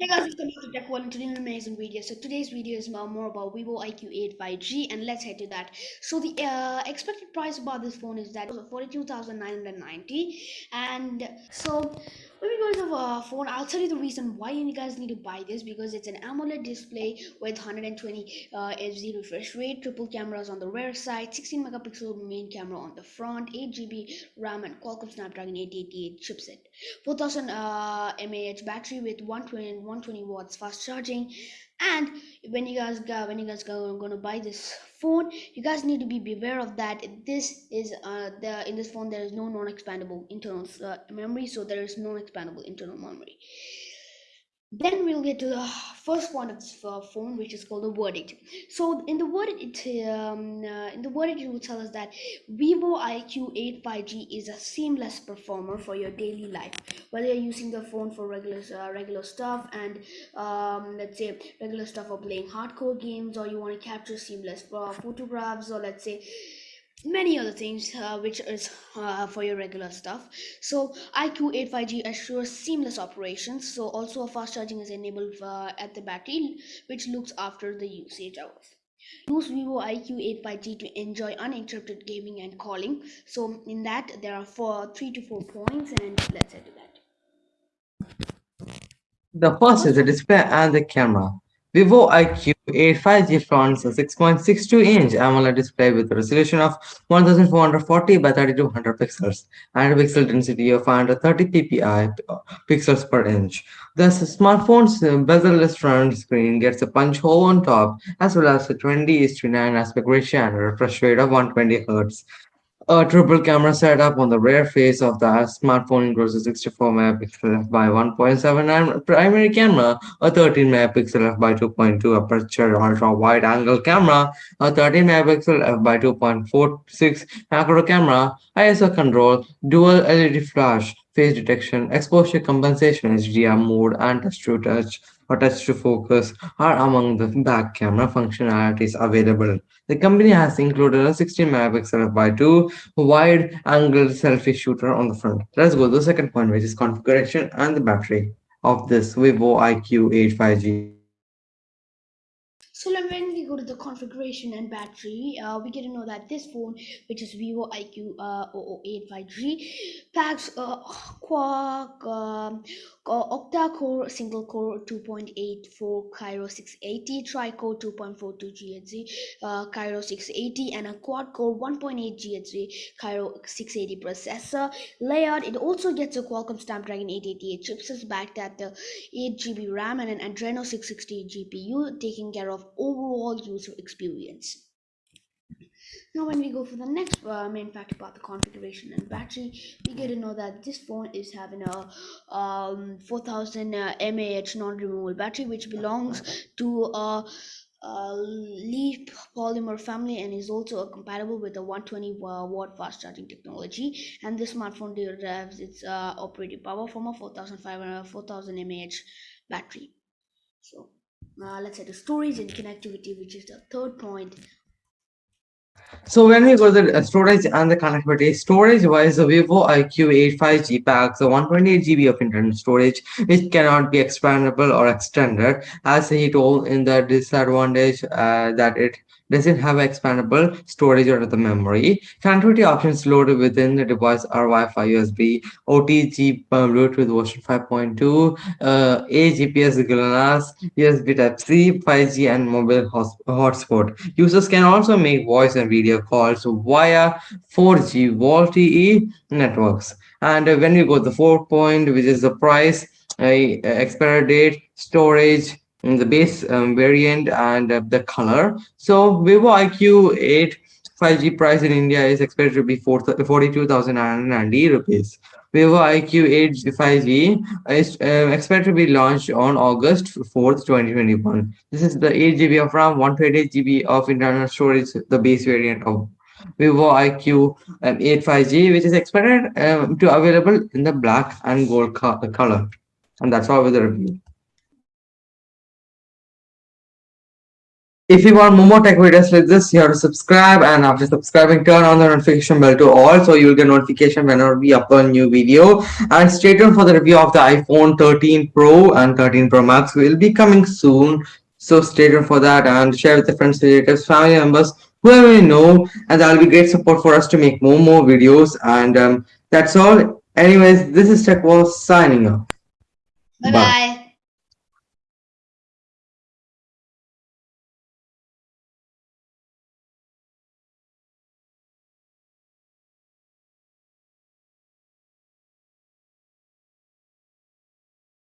Hey guys, welcome back to Tech World and an amazing video. So today's video is more about Vivo IQ8 5G and let's head to that. So the uh, expected price about this phone is that 42,990 and so when we go to the phone, I'll tell you the reason why you guys need to buy this because it's an AMOLED display with 120 uh, refresh rate, triple cameras on the rear side, 16 megapixel main camera on the front, 8 GB RAM and Qualcomm Snapdragon 888 chipset, 4000 uh, mAh battery with 120 120 watts fast charging. And when you guys go when you guys go i'm to buy this phone. You guys need to be beware of that. This is uh the in this phone there is no non-expandable internal uh, memory so there is non-expandable internal memory then we'll get to the first point of this phone which is called the verdict. So in the verdict it um, uh, in the verdict it will tell us that vivo iq8 5g is a seamless performer for your daily life. Whether you're using the phone for regular uh, regular stuff and um, let's say regular stuff or playing hardcore games or you want to capture seamless uh, photographs or let's say many other things uh, which is uh, for your regular stuff. So iq85g assures seamless operations. So also a fast charging is enabled uh, at the battery which looks after the usage hours. Use vivo iq85g to enjoy uninterrupted gaming and calling. So in that there are four three to four points and let's head to that. The first is the display and the camera Vivo IQ8 5G fronts a 6.62-inch AMOLED display with a resolution of 1440 by 3200 pixels and a pixel density of 530 ppi uh, pixels per inch. The smartphone's uh, bezel-less front screen gets a punch hole on top as well as a 20 9 aspect ratio and a refresh rate of 120 Hz. A triple camera setup on the rear face of the smartphone includes a 64 megapixel by 1.79 primary camera, a 13 megapixel f by 2.2 aperture ultra wide angle camera, a 13 megapixel f by 2.46 macro camera, ISO control, dual LED flash, face detection, exposure compensation, HDR mode, and touch to touch or touch to focus are among the back camera functionalities available. The company has included a 16 megapixel f2 wide angle selfie shooter on the front. Let's go to the second point, which is configuration and the battery of this Vivo IQ8 5G. So when we go to the configuration and battery, uh, we get to know that this phone, which is Vivo IQ uh, 008 5G, packs a Quark um, octa-core single-core 2.84 Kryo 680, tri-core 2.42 GHz uh, Kryo 680, and a quad-core 1.8 GHz Kryo 680 processor. Layout, it also gets a Qualcomm Snapdragon 888 chipset backed at the 8 GB RAM and an Adreno 660 GPU, taking care of overall user experience. Now when we go for the next uh, main fact about the configuration and battery, we get to know that this phone is having a um, 4000 uh, mAh non-removable battery which belongs to a uh, Leaf polymer family and is also compatible with a 120 watt fast charging technology and this smartphone derives its uh, operating power from a 4500 4000 mAh battery so uh, let's say the storage and connectivity which is the third point. So when we go to the storage and the connectivity, storage-wise, the Vivo IQ8 5G packs a 128 GB of internal storage, which cannot be expandable or extended, as he told in the disadvantage uh, that it doesn't have expandable storage or the memory. Connectivity options loaded within the device are Wi-Fi, USB, OTG, uh, Bluetooth version 5.2, uh, A GPS GLONASS, USB Type-C, 5G, and mobile hotspot. Users can also make voice and video calls via 4G VoLTE networks. And when you go to the fourth point, which is the price, uh, expiry date, storage, the base um, variant and uh, the color. So Vivo IQ8 5G price in India is expected to be 42,990 rupees. Vivo IQ8 5G is uh, expected to be launched on August 4th, 2021. This is the 8 GB of RAM, 128 GB of internal storage, the base variant of Vivo IQ um, 8 5G, which is expected um, to available in the black and gold color. And that's all with the review. If you want more tech videos like this, you have to subscribe and after subscribing, turn on the notification bell to all so you'll get notification whenever we upload a new video. And stay tuned for the review of the iPhone 13 Pro and 13 Pro Max will be coming soon. So stay tuned for that and share with your friends, relatives, family members, whoever you know. And that'll be great support for us to make more more videos. And um, that's all. Anyways, this is Tech Wall signing off. Bye bye.